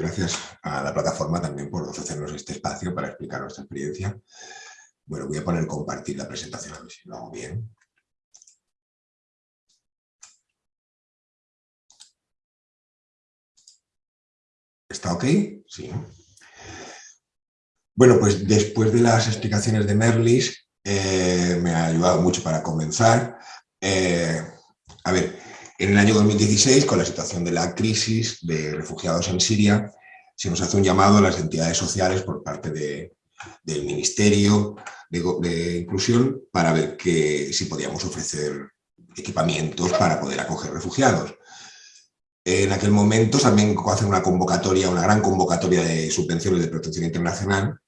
gracias a la plataforma también por ofrecernos este espacio para explicar nuestra experiencia. Bueno, voy a poner compartir la presentación, a ver si lo hago bien. ¿Está ok? Sí. Bueno, pues después de las explicaciones de Merlis, eh, me ha ayudado mucho para comenzar. Eh, a ver, en el año 2016, con la situación de la crisis de refugiados en Siria, se nos hace un llamado a las entidades sociales por parte del Ministerio de, Inclusión para ver que, si podíamos ofrecer equipamientos para poder acoger refugiados. En aquel momento también hacen una convocatoria, una gran convocatoria de subvenciones de protección internacional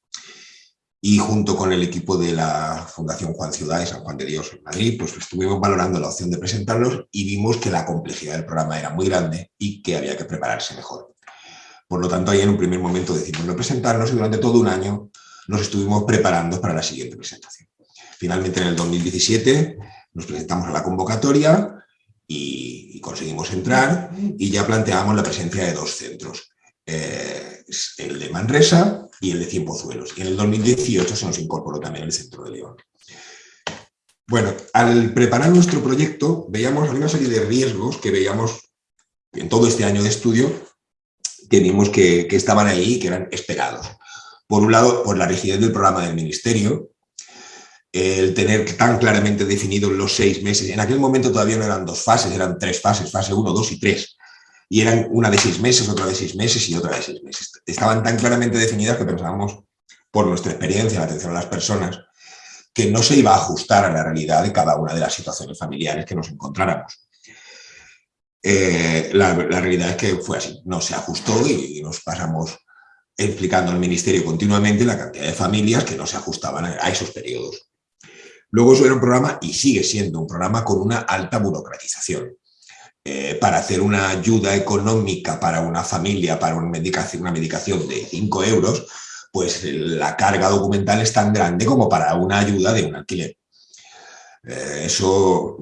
y junto con el equipo de la Fundación Juan Ciudad y San Juan de Dios en Madrid, pues estuvimos valorando la opción de presentarlos y vimos que la complejidad del programa era muy grande y que había que prepararse mejor. Por lo tanto, ahí en un primer momento decidimos no presentarnos y durante todo un año nos estuvimos preparando para la siguiente presentación. Finalmente, en el 2017, nos presentamos a la convocatoria y, conseguimos entrar y ya planteamos la presencia de dos centros. Eh, el de Manresa y el de Cienpozuelos. Y en el 2018 se nos incorporó también el Centro de León. Bueno, al preparar nuestro proyecto veíamos una serie de riesgos que veíamos en todo este año de estudio que vimos que, estaban ahí y que eran esperados. Por un lado, por la rigidez del programa del Ministerio, el tener tan claramente definidos los seis meses. En aquel momento todavía no eran dos fases, eran tres fases, fase 1, 2 y 3 y eran una de seis meses, otra de seis meses y otra de seis meses. Estaban tan claramente definidas que pensábamos, por nuestra experiencia en atención a las personas, que no se iba a ajustar a la realidad de cada una de las situaciones familiares que nos encontráramos. Eh, la, realidad es que fue así, no se ajustó y, nos pasamos explicando al Ministerio continuamente la cantidad de familias que no se ajustaban a, a esos periodos. Luego eso era un programa, y sigue siendo un programa con una alta burocratización. Eh, para hacer una ayuda económica para una familia, para una medicación, una medicación de 5 euros, pues la carga documental es tan grande como para una ayuda de un alquiler. Eh, eso,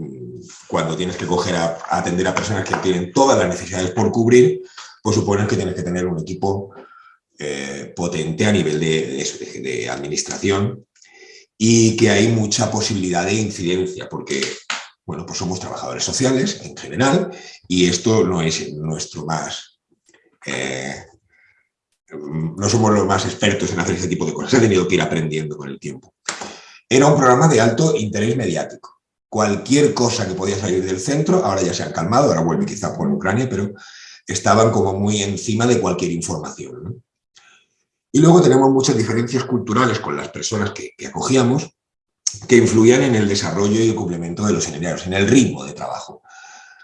cuando tienes que coger a, atender a personas que tienen todas las necesidades por cubrir, pues supone que tienes que tener un equipo eh, potente a nivel de administración y que hay mucha posibilidad de incidencia, porque bueno, pues somos trabajadores sociales en general y esto no es nuestro más... Eh, no somos los más expertos en hacer ese tipo de cosas, he tenido que ir aprendiendo con el tiempo. Era un programa de alto interés mediático. Cualquier cosa que podía salir del centro, ahora ya se han calmado, ahora vuelve quizá por Ucrania, pero estaban como muy encima de cualquier información. Y luego tenemos muchas diferencias culturales con las personas que acogíamos, que influían en el desarrollo y el cumplimiento de los seminarios, en el ritmo de trabajo.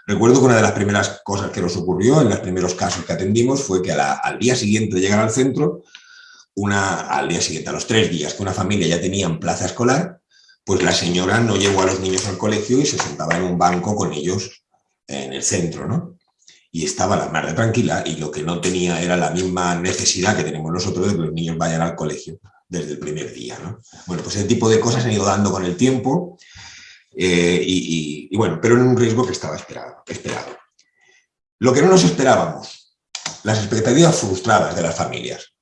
Recuerdo que una de las primeras cosas que nos ocurrió en los primeros casos que atendimos fue que al día siguiente de llegar al centro, una, al día siguiente, a los tres días que una familia ya tenía en plaza escolar, pues la señora no llevó a los niños al colegio y se sentaba en un banco con ellos en el centro, ¿no? Y estaba la madre tranquila y lo que no tenía era la misma necesidad que tenemos nosotros de que los niños vayan al colegio desde el primer día. ¿no? Bueno, pues ese tipo de cosas han ido dando con el tiempo eh, y, bueno, pero en un riesgo que estaba esperado, esperado. Lo que no nos esperábamos, las expectativas frustradas de las familias.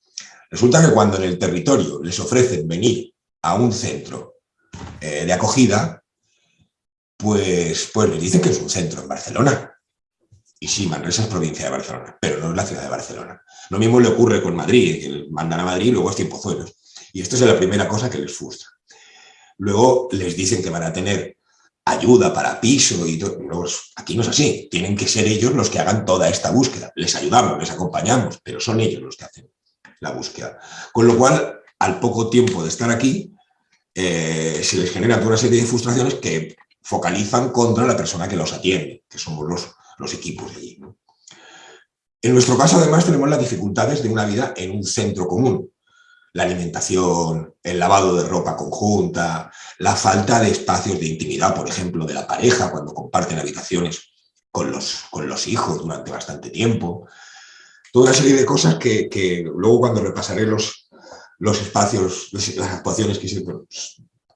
Resulta que cuando en el territorio les ofrecen venir a un centro eh, de acogida, pues, pues les dicen que es un centro en Barcelona. Y sí, Manresa es provincia de Barcelona, pero no es la ciudad de Barcelona. Lo mismo le ocurre con Madrid, que mandan a Madrid y luego es Tiempozuelos. Y esto es la primera cosa que les frustra. Luego les dicen que van a tener ayuda para piso y todo. aquí no es así. Tienen que ser ellos los que hagan toda esta búsqueda. Les ayudamos, les acompañamos, pero son ellos los que hacen la búsqueda. Con lo cual, al poco tiempo de estar aquí, eh, se les genera toda una serie de frustraciones que focalizan contra la persona que los atiende, que somos los, los equipos de allí. En nuestro caso, además, tenemos las dificultades de una vida en un centro común la alimentación, el lavado de ropa conjunta, la falta de espacios de intimidad, por ejemplo, de la pareja cuando comparten habitaciones con los, con los hijos durante bastante tiempo. Toda una serie de cosas que, luego cuando repasaré los, los espacios, las actuaciones que,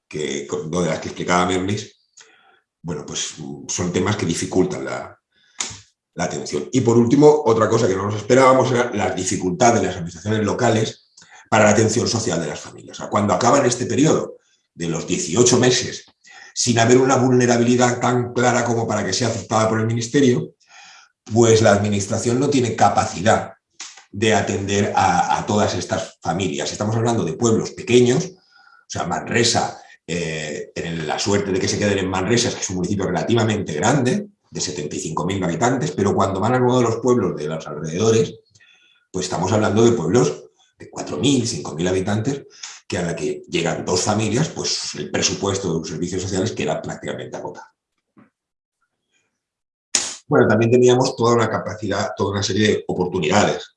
que, de las que explicaba Merlis, bueno, pues son temas que dificultan la, la atención. Y por último, otra cosa que no nos esperábamos era las dificultades de las administraciones locales para la atención social de las familias. cuando acaban este periodo de los 18 meses sin haber una vulnerabilidad tan clara como para que sea aceptada por el Ministerio, pues la Administración no tiene capacidad de atender a, todas estas familias. Estamos hablando de pueblos pequeños, o sea, Manresa, eh, la suerte de que se queden en Manresa, que es un municipio relativamente grande, de 75.000 habitantes, pero cuando van a uno de los pueblos de los alrededores, pues estamos hablando de pueblos de 4.000, 5.000 habitantes, que a la que llegan dos familias, pues el presupuesto de los servicios sociales queda prácticamente agotado. Bueno, también teníamos toda una capacidad, toda una serie de oportunidades.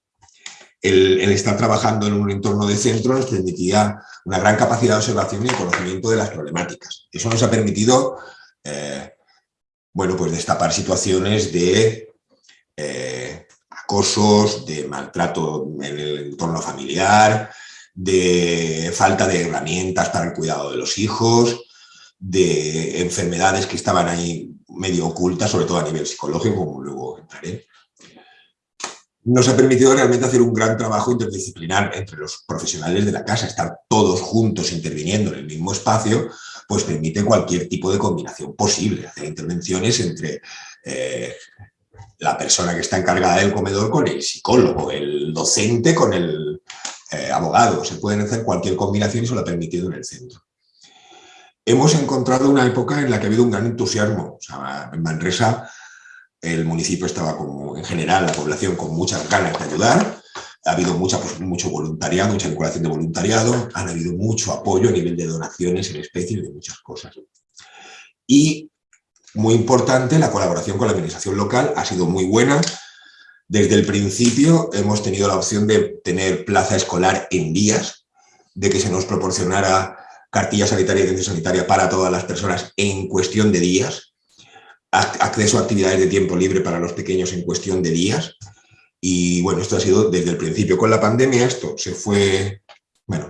El, estar trabajando en un entorno de centro nos permitía una gran capacidad de observación y conocimiento de las problemáticas. Eso nos ha permitido eh, bueno, pues destapar situaciones de eh, acosos, de maltrato en el entorno familiar, de falta de herramientas para el cuidado de los hijos, de enfermedades que estaban ahí medio ocultas, sobre todo a nivel psicológico, como luego entraré. Nos ha permitido realmente hacer un gran trabajo interdisciplinar entre los profesionales de la casa, estar todos juntos interviniendo en el mismo espacio, pues permite cualquier tipo de combinación posible, hacer intervenciones entre eh, la persona que está encargada del comedor con el psicólogo, el docente con el eh, abogado, se pueden hacer cualquier combinación y eso lo ha permitido en el centro. Hemos encontrado una época en la que ha habido un gran entusiasmo. en Manresa el municipio estaba como, en general, la población con muchas ganas de ayudar, ha habido mucha, pues, mucho voluntariado, mucha vinculación de voluntariado, han habido mucho apoyo a nivel de donaciones en especie y de muchas cosas. Y, muy importante, la colaboración con la administración local ha sido muy buena. Desde el principio hemos tenido la opción de tener plaza escolar en días, de que se nos proporcionara cartilla sanitaria y atención sanitaria para todas las personas en cuestión de días, acceso a actividades de tiempo libre para los pequeños en cuestión de días, y bueno, esto ha sido desde el principio. Con la pandemia esto se fue, bueno,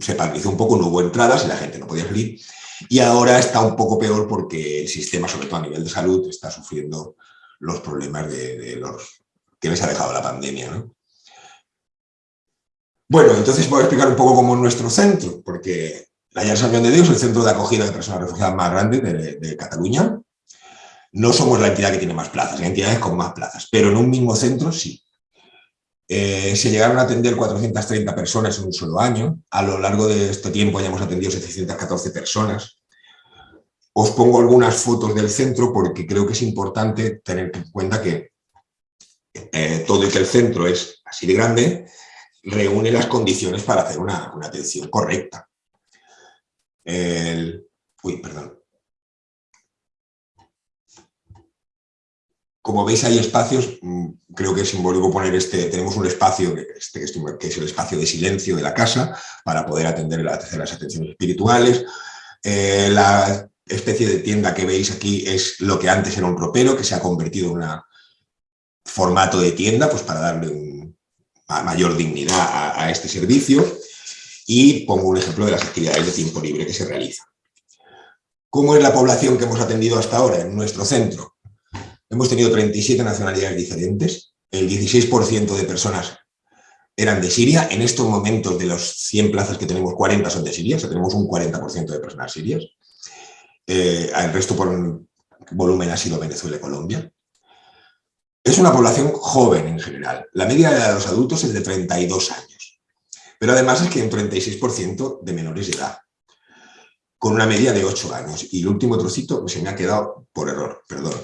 se, paralizó un poco, no hubo entradas y la gente no podía salir. Y ahora está un poco peor porque el sistema, sobre todo a nivel de salud, está sufriendo los problemas de, los que les ha dejado la pandemia. Bueno, entonces voy a explicar un poco cómo es nuestro centro, porque la Llar San de Dios es el centro de acogida de personas refugiadas más grande de Cataluña. No somos la entidad que tiene más plazas, hay entidades con más plazas, pero en un mismo centro sí. Eh, se llegaron a atender 430 personas en un solo año. A lo largo de este tiempo ya hemos atendido 714 personas. Os pongo algunas fotos del centro porque creo que es importante tener en cuenta que eh, todo y que el centro es así de grande, reúne las condiciones para hacer una, atención correcta. uy, perdón. Como veis hay espacios, mm, creo que es simbólico poner este, tenemos un espacio este, que es el espacio de silencio de la casa para poder atender las atenciones espirituales. Eh, la especie de tienda que veis aquí es lo que antes era un ropero que se ha convertido en un formato de tienda pues para darle mayor dignidad a, a este servicio y pongo un ejemplo de las actividades de tiempo libre que se realizan. ¿Cómo es la población que hemos atendido hasta ahora en nuestro centro? Hemos tenido 37 nacionalidades diferentes, el 16% de personas eran de Siria, en estos momentos de los 100 plazas que tenemos, 40 son de Siria, o sea, tenemos un 40% de personas sirias. Eh, el resto por volumen ha sido Venezuela y Colombia. Es una población joven en general. La media de los adultos es de 32 años. Pero además es que hay un 36% de menores de edad, con una media de 8 años. Y el último trocito se me ha quedado por error, perdón.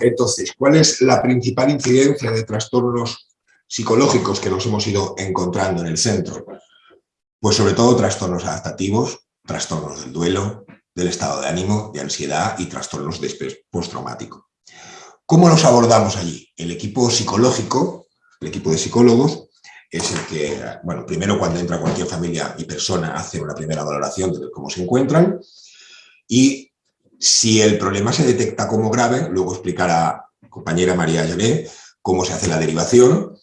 Entonces, ¿cuál es la principal incidencia de trastornos psicológicos que nos hemos ido encontrando en el centro? Pues sobre todo trastornos adaptativos, trastornos del duelo, del estado de ánimo, de ansiedad y trastornos de postraumático. ¿Cómo los abordamos allí? El equipo psicológico, el equipo de psicólogos, es el que, bueno, primero cuando entra cualquier familia y persona hace una primera valoración de cómo se encuentran y si el problema se detecta como grave, luego explicará compañera María Llané cómo se hace la derivación.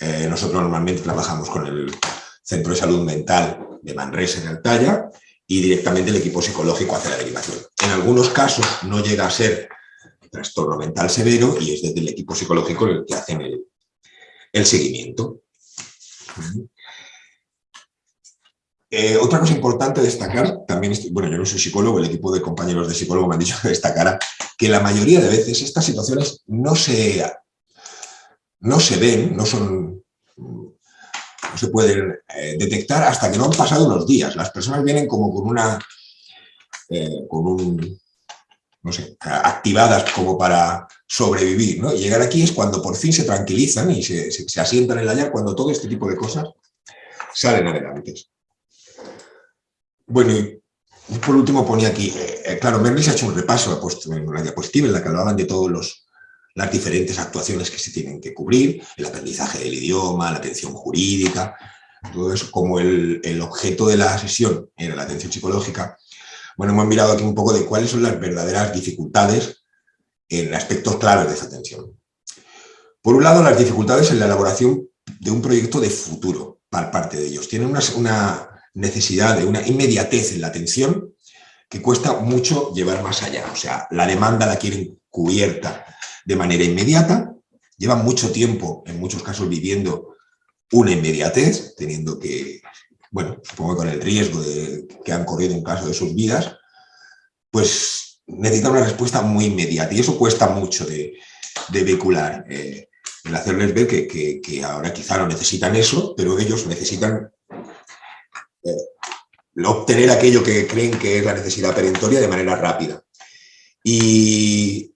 Eh, nosotros normalmente trabajamos con el Centro de Salud Mental de Manresa en Altaya y directamente el equipo psicológico hace la derivación. En algunos casos no llega a ser trastorno mental severo y es desde el equipo psicológico el que hacen el, seguimiento. Eh, otra cosa importante destacar, también, bueno, yo no soy psicólogo, el equipo de compañeros de psicólogo me han dicho que destacara que la mayoría de veces estas situaciones no se, no se ven, no son no se pueden eh, detectar hasta que no han pasado unos días. Las personas vienen como con una, eh, con un, no sé, activadas como para sobrevivir, ¿no? Llegar aquí es cuando por fin se tranquilizan y se, asientan en la cuando todo este tipo de cosas salen adelante. Bueno, y por último ponía aquí, eh, claro, Merlis ha hecho un repaso, ha puesto en una diapositiva en la que hablaban de todos los las diferentes actuaciones que se tienen que cubrir, el aprendizaje del idioma, la atención jurídica, todo eso, como el, objeto de la sesión era la atención psicológica, bueno, hemos mirado aquí un poco de cuáles son las verdaderas dificultades en aspectos claves de esa atención. Por un lado, las dificultades en la elaboración de un proyecto de futuro para parte de ellos. Tienen una necesidad de una inmediatez en la atención que cuesta mucho llevar más allá. O sea, la demanda la quieren cubierta de manera inmediata, llevan mucho tiempo, en muchos casos, viviendo una inmediatez, teniendo que, bueno, supongo que con el riesgo de que han corrido un caso de sus vidas, pues necesitan una respuesta muy inmediata y eso cuesta mucho de, de vehicular. Eh, el hacerles ver que, que, ahora quizá no necesitan eso, pero ellos necesitan obtener aquello que creen que es la necesidad perentoria de manera rápida. Y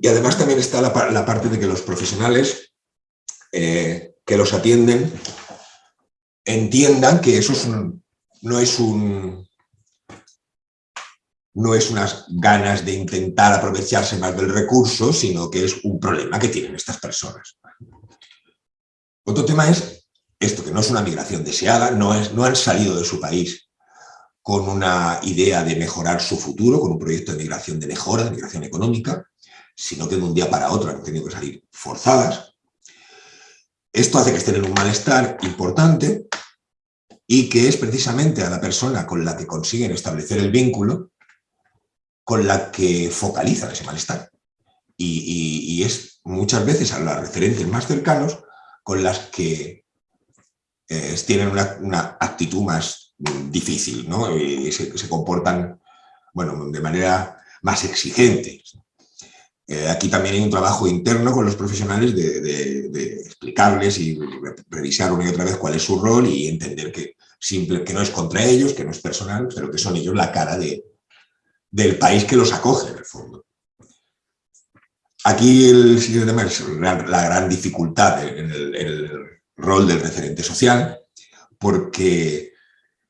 y además también está la, parte de que los profesionales eh, que los atienden entiendan que eso no es un no es unas ganas de intentar aprovecharse más del recurso, sino que es un problema que tienen estas personas. Otro tema es esto, que no es una migración deseada, no, es, no han salido de su país con una idea de mejorar su futuro, con un proyecto de migración de mejora, de migración económica, sino que de un día para otro han tenido que salir forzadas. Esto hace que estén en un malestar importante y que es precisamente a la persona con la que consiguen establecer el vínculo con la que focalizan ese malestar. Y, es muchas veces a las referentes más cercanos con las que eh, tienen una, actitud más difícil, ¿no? Y se, se comportan bueno, de manera más exigente. Eh, aquí también hay un trabajo interno con los profesionales de, explicarles y revisar una y otra vez cuál es su rol y entender que, simple, que no es contra ellos, que no es personal, pero que son ellos la cara de, del país que los acoge, en el fondo. Aquí el siguiente tema es la, gran dificultad en el, en el, rol del referente social, porque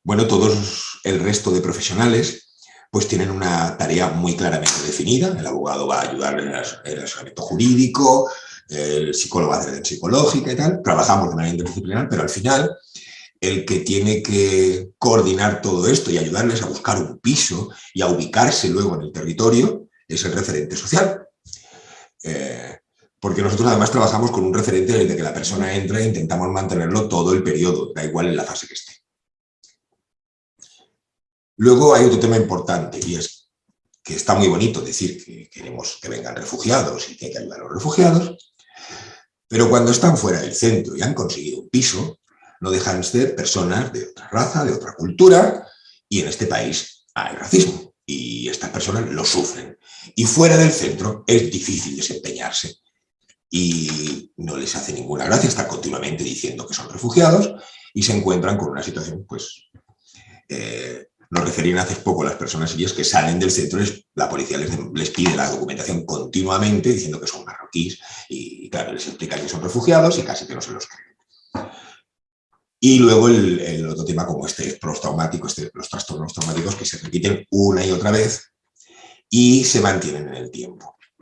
bueno, todos el resto de profesionales pues tienen una tarea muy claramente definida. El abogado va a ayudar en el asesoramiento jurídico, el psicólogo va a hacer atención psicológica y tal. Trabajamos de manera interdisciplinar, pero al final el que tiene que coordinar todo esto y ayudarles a buscar un piso y a ubicarse luego en el territorio es el referente social. Eh, porque nosotros además trabajamos con un referente desde que la persona entra e intentamos mantenerlo todo el periodo, da igual en la fase que esté. Luego hay otro tema importante y es que está muy bonito decir que queremos que vengan refugiados y que hay que ayudar a los refugiados, pero cuando están fuera del centro y han conseguido un piso, no dejan de ser personas de otra raza, de otra cultura, y en este país hay racismo, y estas personas lo sufren. Y fuera del centro es difícil desempeñarse, y no les hace ninguna gracia estar continuamente diciendo que son refugiados, y se encuentran con una situación pues, eh, nos referían hace poco las personas sirias que salen del centro, la policía les, pide la documentación continuamente diciendo que son marroquíes y, claro, les explica que son refugiados y casi que no se los creen. Y luego el, otro tema como este postraumático, este, los trastornos traumáticos que se repiten una y otra vez y se mantienen en el tiempo.